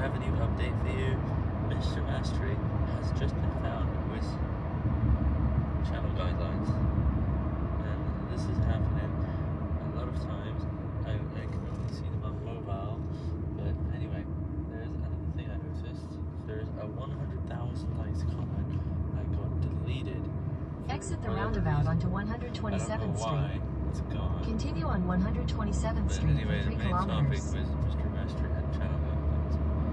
have a new update for you. Mr. Mastery has just been found with channel guidelines. And this is happening a lot of times. I, I can only see them on mobile. But anyway, there's another thing I noticed. There's a 100,000 likes comment that got deleted. Exit the roundabout onto 127th Street. it's gone. Continue on 127th But Street anyway, for the 3 topic kilometers. was